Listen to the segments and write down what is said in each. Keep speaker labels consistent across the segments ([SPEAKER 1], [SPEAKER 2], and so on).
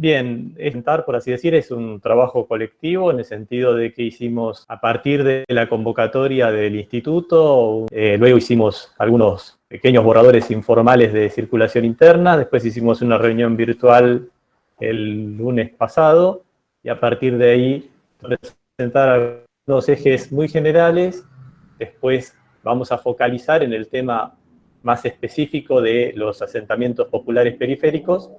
[SPEAKER 1] Bien, Entar, por así decir, es un trabajo colectivo en el sentido de que hicimos a partir de la convocatoria del instituto, eh, luego hicimos algunos pequeños borradores informales de circulación interna, después hicimos una reunión virtual el lunes pasado y a partir de ahí presentar algunos ejes muy generales, después vamos a focalizar en el tema más específico de los asentamientos populares periféricos,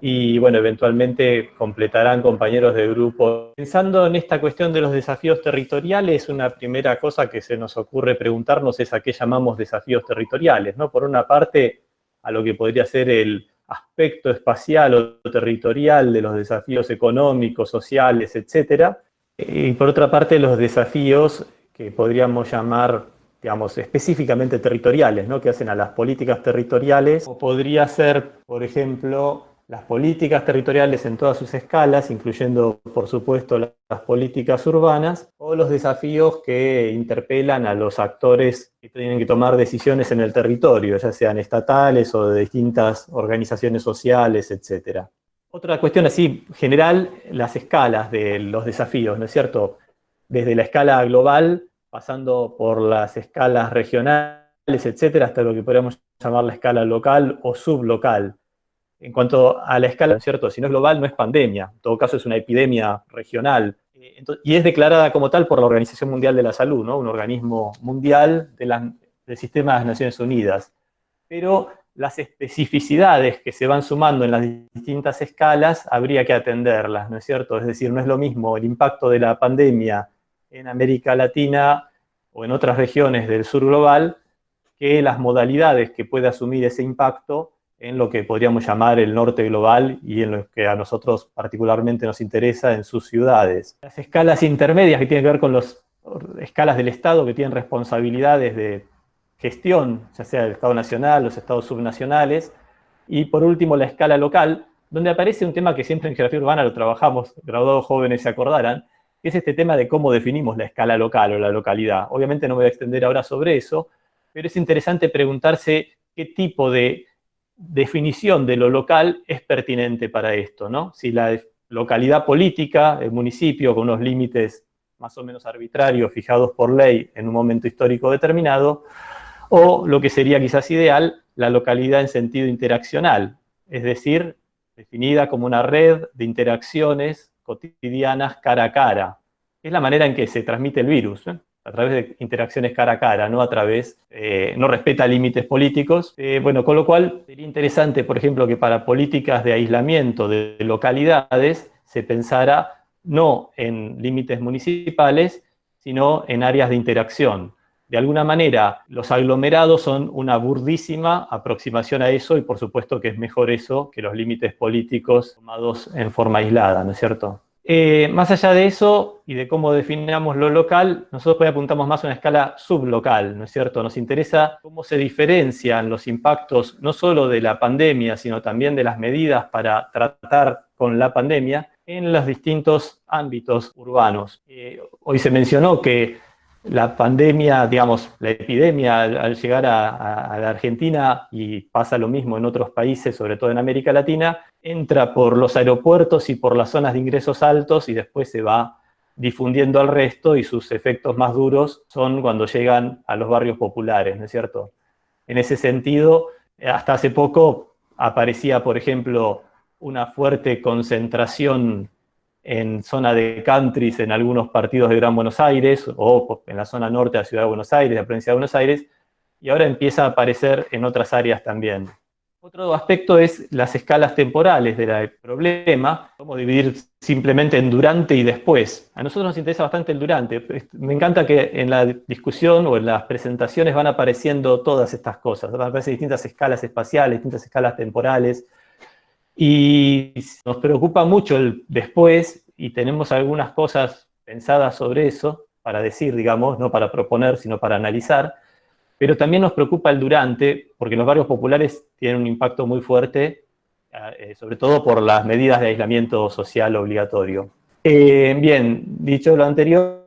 [SPEAKER 1] y bueno, eventualmente completarán compañeros de grupo. Pensando en esta cuestión de los desafíos territoriales, una primera cosa que se nos ocurre preguntarnos es a qué llamamos desafíos territoriales, ¿no? Por una parte, a lo que podría ser el aspecto espacial o territorial de los desafíos económicos, sociales, etcétera, y por otra parte los desafíos que podríamos llamar digamos, específicamente territoriales, ¿no? que hacen a las políticas territoriales, o podría ser, por ejemplo, las políticas territoriales en todas sus escalas, incluyendo, por supuesto, las políticas urbanas, o los desafíos que interpelan a los actores que tienen que tomar decisiones en el territorio, ya sean estatales o de distintas organizaciones sociales, etc. Otra cuestión así general, las escalas de los desafíos, ¿no es cierto? Desde la escala global, pasando por las escalas regionales, etcétera, hasta lo que podríamos llamar la escala local o sublocal en cuanto a la escala, ¿cierto? Si no es global, no es pandemia. En todo caso, es una epidemia regional. Eh, y es declarada como tal por la Organización Mundial de la Salud, ¿no? Un organismo mundial del sistema de las Naciones Unidas. Pero las especificidades que se van sumando en las distintas escalas habría que atenderlas, ¿no es cierto? Es decir, no es lo mismo el impacto de la pandemia en América Latina o en otras regiones del sur global que las modalidades que puede asumir ese impacto en lo que podríamos llamar el norte global y en lo que a nosotros particularmente nos interesa en sus ciudades. Las escalas intermedias que tienen que ver con las escalas del Estado que tienen responsabilidades de gestión, ya sea el Estado nacional, los estados subnacionales, y por último la escala local, donde aparece un tema que siempre en geografía urbana lo trabajamos, graduados jóvenes se acordarán, que es este tema de cómo definimos la escala local o la localidad. Obviamente no me voy a extender ahora sobre eso, pero es interesante preguntarse qué tipo de definición de lo local es pertinente para esto, ¿no? Si la localidad política, el municipio con unos límites más o menos arbitrarios fijados por ley en un momento histórico determinado, o lo que sería quizás ideal, la localidad en sentido interaccional, es decir, definida como una red de interacciones cotidianas cara a cara. Es la manera en que se transmite el virus. A través de interacciones cara a cara, no a través, eh, no respeta límites políticos. Eh, bueno, con lo cual sería interesante, por ejemplo, que para políticas de aislamiento de localidades se pensara no en límites municipales, sino en áreas de interacción. De alguna manera, los aglomerados son una burdísima aproximación a eso y por supuesto que es mejor eso que los límites políticos tomados en forma aislada, ¿no es cierto? Eh, más allá de eso y de cómo definamos lo local, nosotros apuntamos más a una escala sublocal, ¿no es cierto? Nos interesa cómo se diferencian los impactos no solo de la pandemia, sino también de las medidas para tratar con la pandemia en los distintos ámbitos urbanos. Eh, hoy se mencionó que la pandemia, digamos, la epidemia al, llegar a, la Argentina, y pasa lo mismo en otros países, sobre todo en América Latina, entra por los aeropuertos y por las zonas de ingresos altos y después se va difundiendo al resto y sus efectos más duros son cuando llegan a los barrios populares, ¿no es cierto? En ese sentido, hasta hace poco aparecía, por ejemplo, una fuerte concentración en zona de countries en algunos partidos de Gran Buenos Aires o en la zona norte de la Ciudad de Buenos Aires, de la provincia de Buenos Aires, y ahora empieza a aparecer en otras áreas también. Otro aspecto es las escalas temporales del problema, cómo dividir simplemente en durante y después. A nosotros nos interesa bastante el durante. Me encanta que en la discusión o en las presentaciones van apareciendo todas estas cosas. Van a aparecer distintas escalas espaciales, distintas escalas temporales, y nos preocupa mucho el después y tenemos algunas cosas pensadas sobre eso para decir, digamos, no para proponer, sino para analizar, pero también nos preocupa el durante, porque los barrios populares tienen un impacto muy fuerte, eh, sobre todo por las medidas de aislamiento social obligatorio. Eh, bien, dicho lo anterior,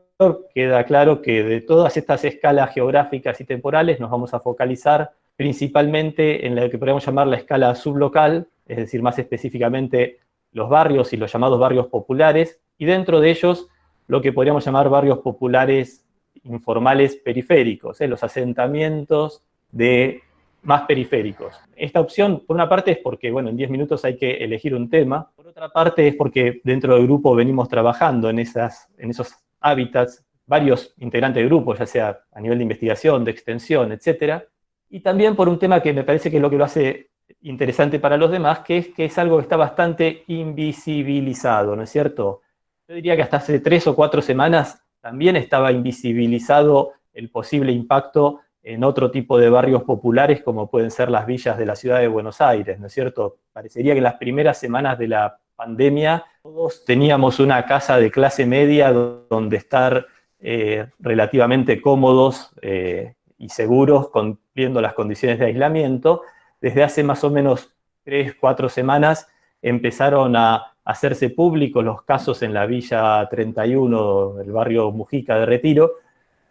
[SPEAKER 1] queda claro que de todas estas escalas geográficas y temporales nos vamos a focalizar principalmente en la que podríamos llamar la escala sublocal, es decir, más específicamente los barrios y los llamados barrios populares, y dentro de ellos lo que podríamos llamar barrios populares informales periféricos, ¿eh? los asentamientos de más periféricos. Esta opción, por una parte, es porque, bueno, en 10 minutos hay que elegir un tema. Por otra parte, es porque dentro del grupo venimos trabajando en, esas, en esos hábitats, varios integrantes del grupo, ya sea a nivel de investigación, de extensión, etcétera. Y también por un tema que me parece que es lo que lo hace interesante para los demás, que es que es algo que está bastante invisibilizado, ¿no es cierto? Yo diría que hasta hace tres o cuatro semanas también estaba invisibilizado el posible impacto en otro tipo de barrios populares como pueden ser las villas de la ciudad de Buenos Aires, ¿no es cierto? Parecería que en las primeras semanas de la pandemia todos teníamos una casa de clase media donde estar eh, relativamente cómodos eh, y seguros cumpliendo las condiciones de aislamiento. Desde hace más o menos tres, cuatro semanas empezaron a hacerse públicos los casos en la Villa 31, el barrio Mujica de Retiro,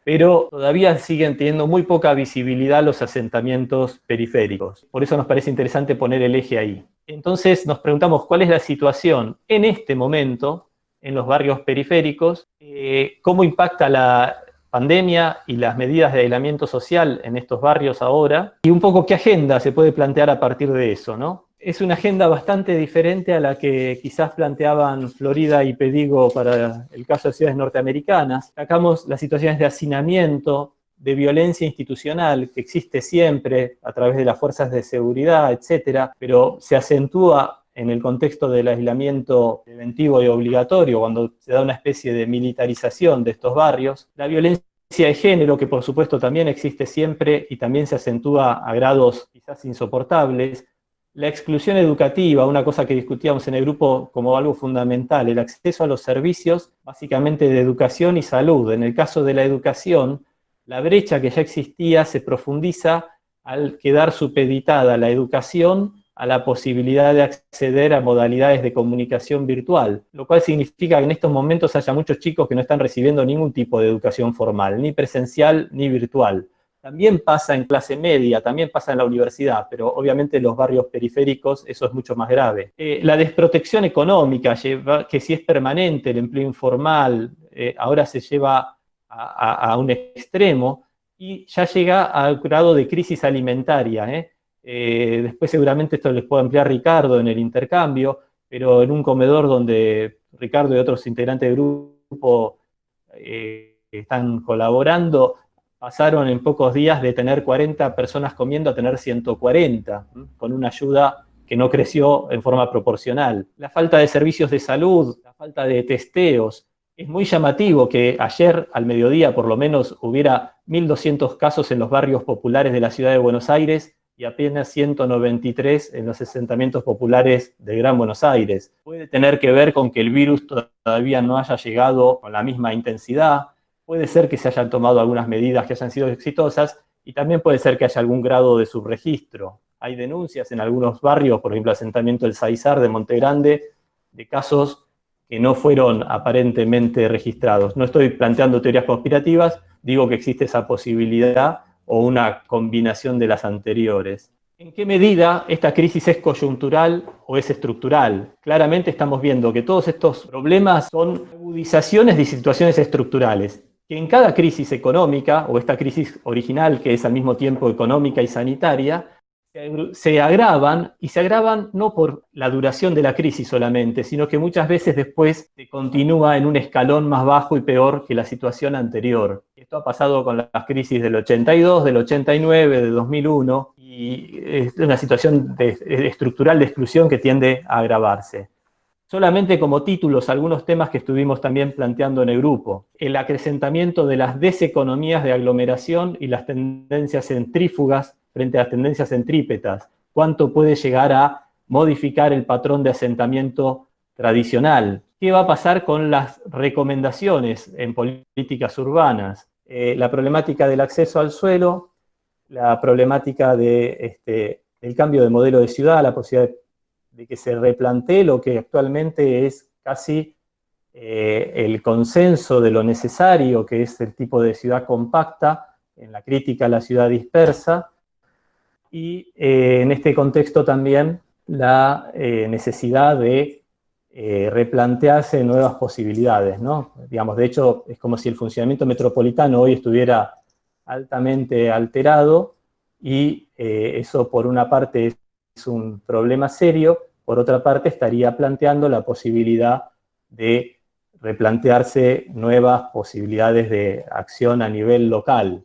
[SPEAKER 1] pero todavía siguen teniendo muy poca visibilidad los asentamientos periféricos. Por eso nos parece interesante poner el eje ahí. Entonces nos preguntamos cuál es la situación en este momento en los barrios periféricos, eh, cómo impacta la pandemia y las medidas de aislamiento social en estos barrios ahora, y un poco qué agenda se puede plantear a partir de eso, ¿no? es una agenda bastante diferente a la que quizás planteaban Florida y Pedigo para el caso de ciudades norteamericanas. Sacamos las situaciones de hacinamiento, de violencia institucional que existe siempre a través de las fuerzas de seguridad, etcétera, pero se acentúa en el contexto del aislamiento preventivo y obligatorio, cuando se da una especie de militarización de estos barrios. La violencia de género, que por supuesto también existe siempre y también se acentúa a grados quizás insoportables, la exclusión educativa, una cosa que discutíamos en el grupo como algo fundamental, el acceso a los servicios básicamente de educación y salud. En el caso de la educación, la brecha que ya existía se profundiza al quedar supeditada la educación a la posibilidad de acceder a modalidades de comunicación virtual, lo cual significa que en estos momentos haya muchos chicos que no están recibiendo ningún tipo de educación formal, ni presencial ni virtual. También pasa en clase media, también pasa en la universidad, pero obviamente en los barrios periféricos eso es mucho más grave. Eh, la desprotección económica, que si es permanente, el empleo informal, eh, ahora se lleva a, un extremo y ya llega al grado de crisis alimentaria. ¿eh? Después seguramente esto les puedo ampliar Ricardo en el intercambio, pero en un comedor donde Ricardo y otros integrantes del grupo están colaborando, pasaron en pocos días de tener 40 personas comiendo a tener 140, con una ayuda que no creció en forma proporcional. La falta de servicios de salud, la falta de testeos. Es muy llamativo que ayer al mediodía por lo menos hubiera 1.200 casos en los barrios populares de la ciudad de Buenos Aires y apenas 193 en los asentamientos populares de Gran Buenos Aires. Puede tener que ver con que el virus todavía no haya llegado con la misma intensidad, Puede ser que se hayan tomado algunas medidas que hayan sido exitosas y también puede ser que haya algún grado de subregistro. Hay denuncias en algunos barrios, por ejemplo, asentamiento del Saizar de Monte Grande, de casos que no fueron aparentemente registrados. No estoy planteando teorías conspirativas, digo que existe esa posibilidad o una combinación de las anteriores. ¿En qué medida esta crisis es coyuntural o es estructural? Claramente estamos viendo que todos estos problemas son agudizaciones de situaciones estructurales que en cada crisis económica, o esta crisis original que es al mismo tiempo económica y sanitaria, se agravan, y se agravan no por la duración de la crisis solamente, sino que muchas veces después se continúa en un escalón más bajo y peor que la situación anterior. Esto ha pasado con las crisis del 82, del 89, del 2001, y es una situación estructural de exclusión que tiende a agravarse solamente como títulos algunos temas que estuvimos también planteando en el grupo. El acrecentamiento de las deseconomías de aglomeración y las tendencias centrífugas frente a las tendencias centrípetas. Cuánto puede llegar a modificar el patrón de asentamiento tradicional. ¿Qué va a pasar con las recomendaciones en políticas urbanas? Eh, la problemática del acceso al suelo, la problemática de, este, del cambio de modelo de ciudad, la posibilidad de que se replantee lo que actualmente es casi eh, el consenso de lo necesario, que es el tipo de ciudad compacta, en la crítica a la ciudad dispersa, y eh, en este contexto también la eh, necesidad de eh, replantearse nuevas posibilidades, ¿no? Digamos, de hecho, es como si el funcionamiento metropolitano hoy estuviera altamente alterado y eso por una parte es un problema serio, por otra parte estaría planteando la posibilidad de replantearse nuevas posibilidades de acción a nivel local.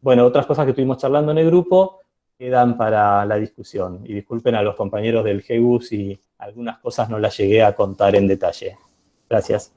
[SPEAKER 1] Bueno, otras cosas que estuvimos charlando en el grupo quedan para la discusión. Y disculpen a los compañeros del GEU si algunas cosas no las llegué a contar en detalle. Gracias.